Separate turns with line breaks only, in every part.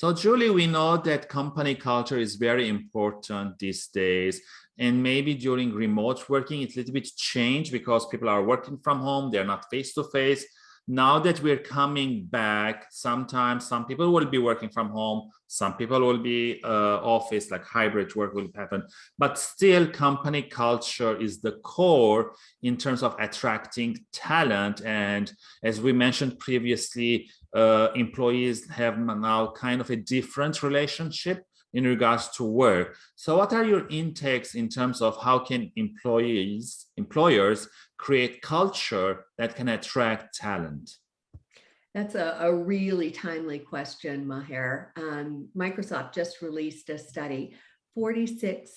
So Julie, we know that company culture is very important these days. And maybe during remote working, it's a little bit changed because people are working from home, they're not face to face now that we're coming back sometimes some people will be working from home some people will be uh, office like hybrid work will happen. But still company culture is the core in terms of attracting talent. And as we mentioned previously uh, employees have now kind of a different relationship in regards to work. So what are your intakes in terms of how can employees, employers create culture that can attract talent?
That's a, a really timely question, Maher. Um, Microsoft just released a study. 46%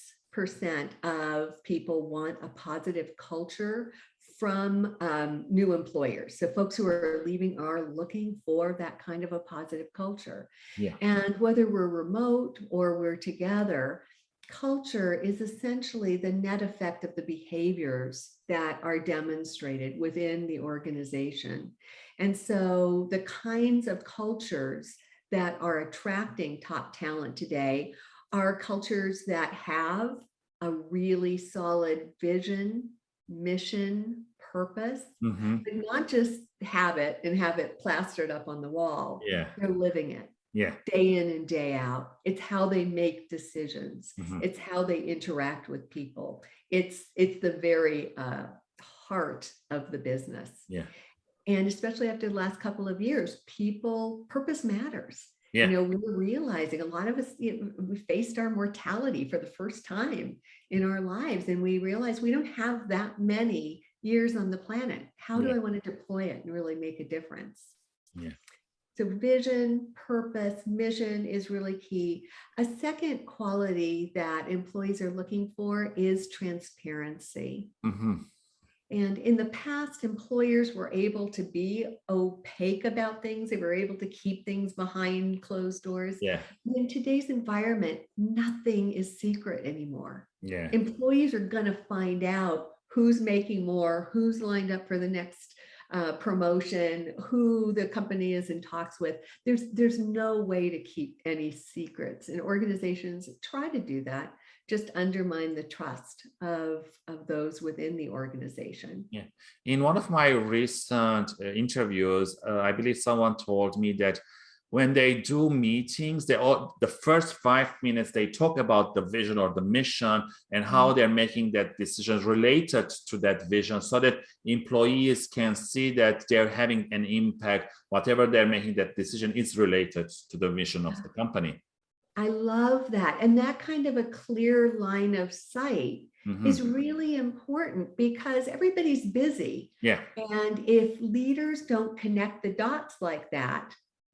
of people want a positive culture from um, new employers. So folks who are leaving are looking for that kind of a positive culture.
Yeah.
And whether we're remote or we're together, culture is essentially the net effect of the behaviors that are demonstrated within the organization. And so the kinds of cultures that are attracting top talent today are cultures that have a really solid vision, mission, purpose, mm -hmm. but not just have it and have it plastered up on the wall.
Yeah.
They're living it.
Yeah.
Day in and day out. It's how they make decisions. Mm -hmm. It's how they interact with people. It's it's the very uh, heart of the business.
Yeah.
And especially after the last couple of years, people, purpose matters.
Yeah.
You know, we were realizing a lot of us, you know, we faced our mortality for the first time in our lives. And we realized we don't have that many years on the planet. How do
yeah.
I want to deploy it and really make a difference?
Yeah.
So vision, purpose, mission is really key. A second quality that employees are looking for is transparency.
Mm -hmm.
And in the past, employers were able to be opaque about things. They were able to keep things behind closed doors.
Yeah.
In today's environment, nothing is secret anymore.
Yeah.
Employees are going to find out who's making more, who's lined up for the next uh, promotion, who the company is in talks with. There's, there's no way to keep any secrets and organizations try to do that just undermine the trust of, of those within the organization.
Yeah. In one of my recent uh, interviews, uh, I believe someone told me that when they do meetings, they all the first five minutes they talk about the vision or the mission and how mm-hmm. they're making that decisions related to that vision so that employees can see that they're having an impact, whatever they're making that decision is related to the vision of the company.
I love that. And that kind of a clear line of sight Mm -hmm. is really important because everybody's busy.
Yeah.
And if leaders don't connect the dots like that,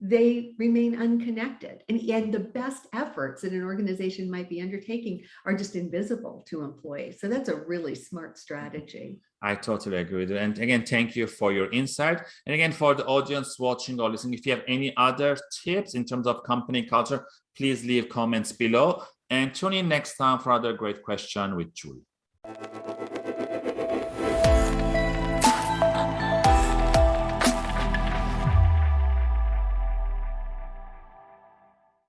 they remain unconnected. And, and the best efforts that an organization might be undertaking are just invisible to employees. So that's a really smart strategy.
I totally agree with you. And again, thank you for your insight. And again, for the audience watching or listening, if you have any other tips in terms of company culture, please leave comments below and tune in next time for other great question with Julie.